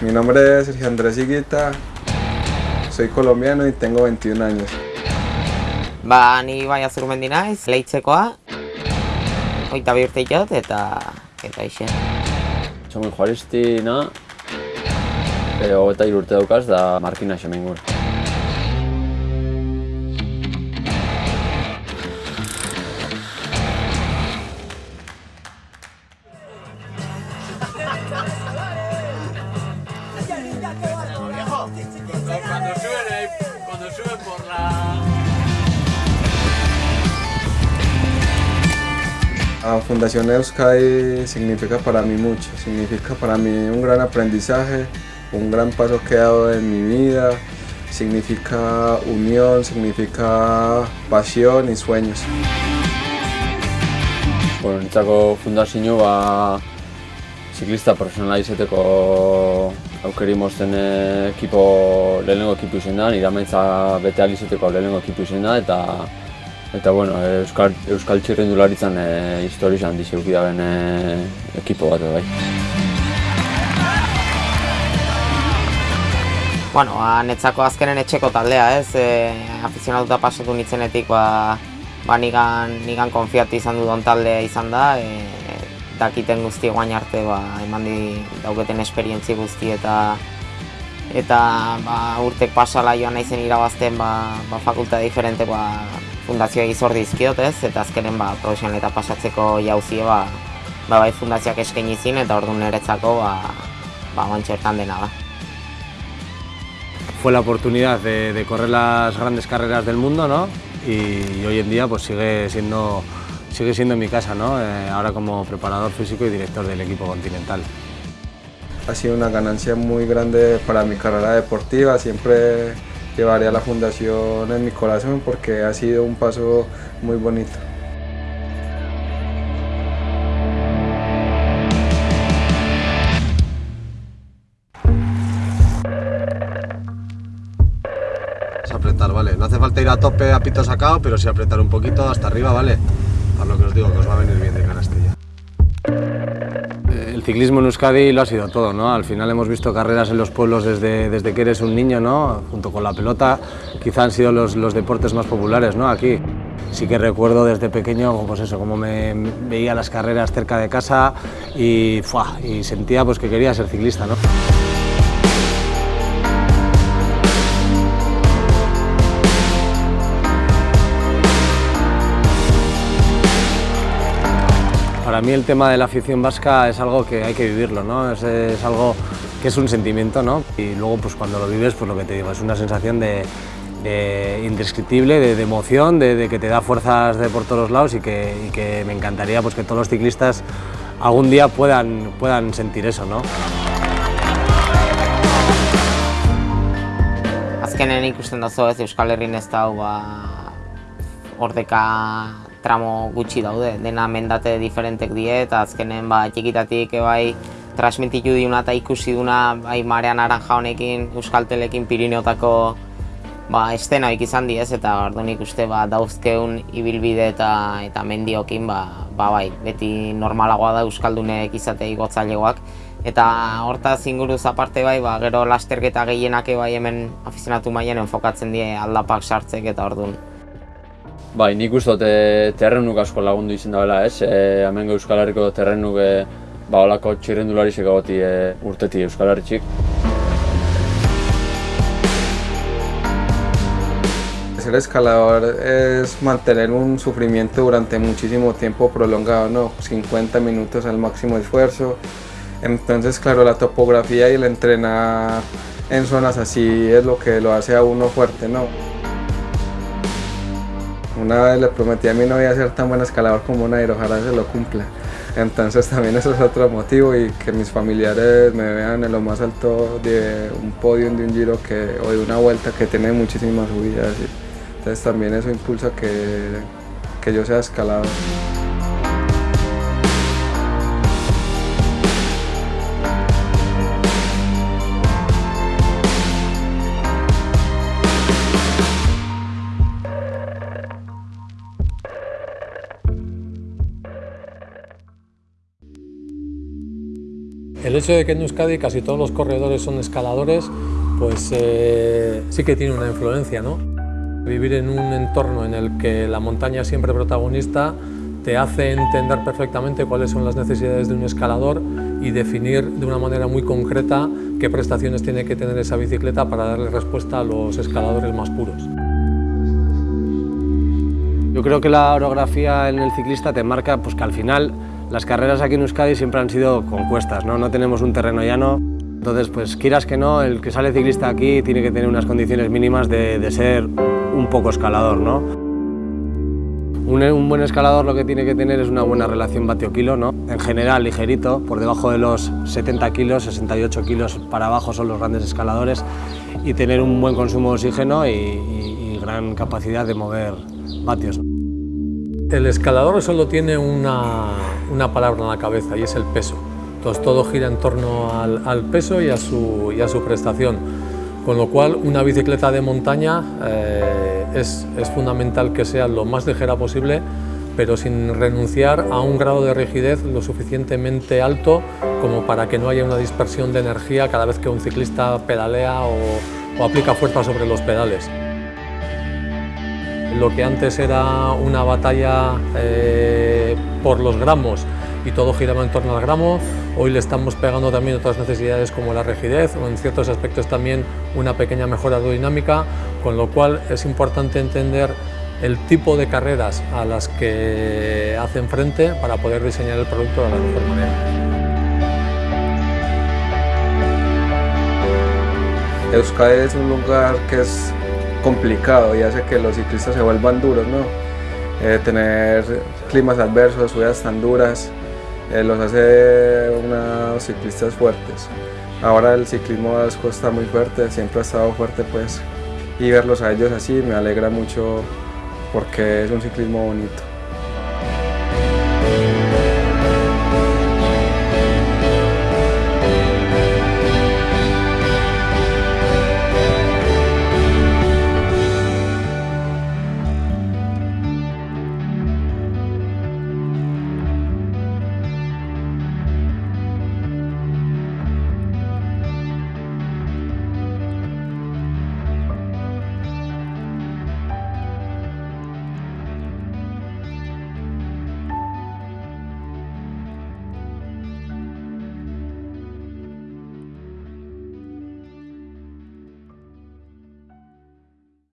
Mi nombre es Sergio Andrés Higuita, soy colombiano y tengo 21 años. Ba, ni bai azurmendi naiz, leitzekoa. Oita bi urte jot eta eta ixe. Txomin Juaristina, e, hogeta urte daukaz da Markina Xemengur. Cuando La Fundación Euskadi significa para mí mucho, significa para mí un gran aprendizaje, un gran paso que he dado en mi vida, significa unión, significa pasión y sueños. Bueno, nitzako fundazio ba, ziklista profesionala izeteko aukeri mozten ekipo, lehenengo ekipo izen da, nire amaitza bete ahal izateko lehenengo ekipo izen da, eta Eta bueno, Euskal, Euskal txirrendularitzan e, historia handi zeuki da ben e, ekipo bat bai. Bueno, netzako azkenen etxeko taldea, ez? E, afizionatuta pasatu nitzenetik, ba, ba nigan, nigan konfiatu izan dudon taldea izan da. E, dakiten guzti guain arte, ba, eman di dauketen esperientzi guzti eta eta ba, urtek pasala joan naizen irabazten ba, ba, fakulta diferente ba, fundazioa izor dizkiot ez, eta azkenen ba, profesionaleta pasatzeko jauzie ba, ba, bai fundazioak eskaini zin eta orduan niretzako ba, ba, guantxertan dena da. fue la oportunidad de, de correr las grandes carreras del mundo, ¿no? Y, hoy en día pues sigue siendo, sigue siendo mi casa, ¿no? Eh, ahora como preparador físico y director del equipo continental. Ha sido una ganancia muy grande para mi carrera deportiva, siempre llevaré a la fundación en mi corazón porque ha sido un paso muy bonito. Es apretar, ¿vale? No hace falta ir a tope a pito sacado, pero sí apretar un poquito hasta arriba, ¿vale? Para lo que os digo, que os va a venir bien de canastilla. Ciclismo en Euskadi lo ha sido todo, ¿no? Al final hemos visto carreras en los pueblos desde, desde que eres un niño, ¿no? Junto con la pelota, quizá han sido los, los deportes más populares, ¿no? Aquí. Sí que recuerdo desde pequeño, pues eso, como me veía las carreras cerca de casa y, ¡fua! y sentía pues que quería ser ciclista, ¿no? Para mí el tema de la afición vasca es algo que hay que vivirlo, ¿no? Es, algo que es un sentimiento, ¿no? Y luego pues cuando lo vives, pues lo que te digo, es una sensación de, de indescriptible, de, emoción, de, que te da fuerzas de por todos lados y que, me encantaría pues que todos los ciclistas algún día puedan, puedan sentir eso, ¿no? Azkenen ikusten dazo ez Euskal Herrin ez da ba, ordeka tramo gutxi daude, dena mendate diferentek die eta azkenen ba, txikitatik bai transmititu diuna eta ikusi duna bai Marea Naranja honekin, Euskaltelekin Pirineotako ba, estenaik izan di ez, eta orduan ikuste ba, dauzkeun ibilbide eta eta mendiokin ba, ba bai, beti normalagoa da Euskaldunek izatei gotzailegoak. Eta hortaz inguruz aparte bai, ba, gero lasterketa gehienak bai hemen afizionatu mailan enfokatzen die aldapak sartzek eta orduan. Bai, nik uste dut e, terrenuk asko lagundu izan dabela, ez? E, hemen Euskal Herriko terrenuk e, ba, olako txirrendulari goti e, urteti Euskal Herritxik. Ser escalador es mantener un sufrimiento durante muchísimo tiempo prolongado, ¿no? 50 minutos al máximo esfuerzo. Entonces, claro, la topografía y el entrenar en zonas así es lo que lo hace a uno fuerte, ¿no? Una vez le prometí a mi novia ser tan buen escalador como Nairo, ojalá se lo cumpla. Entonces también eso es otro motivo y que mis familiares me vean en lo más alto de un podio de un giro que, o de una vuelta que tiene muchísimas subidas. y- entonces también eso impulsa que, que yo sea escalador. El hecho de que en Euskadi casi todos los corredores son escaladores, pues eh, sí que tiene una influencia, ¿no? Vivir en un entorno en el que la montaña es siempre protagonista te hace entender perfectamente cuáles son las necesidades de un escalador y definir de una manera muy concreta qué prestaciones tiene que tener esa bicicleta para darle respuesta a los escaladores más puros. Yo creo que la orografía en el ciclista te marca pues, que al final las carreras aquí en Euskadi siempre han sido con cuestas, ¿no? no tenemos un terreno llano. Entonces, pues quieras que no, el que sale ciclista aquí tiene que tener unas condiciones mínimas de, de ser un poco escalador. ¿no? Un, buen escalador lo que tiene que tener es una buena relación vatio-kilo, ¿no? en general ligerito, por debajo de los 70 kilos, 68 kilos para abajo son los grandes escaladores, y tener un buen consumo de oxígeno y, y gran capacidad de mover vatios. El escalador solo tiene una, una, palabra en la cabeza y es el peso. Entonces todo gira en torno al, peso y a, su, a, su, prestación. Con lo cual una bicicleta de montaña eh, es, es fundamental que sea lo más ligera posible pero sin renunciar a un grado de rigidez lo suficientemente alto como para que no haya una dispersión de energía cada vez que un ciclista pedalea o aplica fuerza sobre los pedales. Lo que antes era una batalla eh, por los gramos y todo giraba en torno al gramo, hoy le estamos pegando también otras necesidades como la rigidez o en ciertos aspectos también una pequeña mejora aerodinámica, con lo cual es importante entender el tipo de carreras a las que hacen frente para poder diseñar el producto de la mejor manera. Euskadi es un lugar que es complicado y hace que los ciclistas se vuelvan duros, ¿no? Eh, tener climas adversos, subidas tan duras, eh, los hace unos ciclistas fuertes. Ahora el ciclismo vasco está muy fuerte, siempre ha estado fuerte pues, y verlos a ellos así me alegra mucho porque es un ciclismo bonito.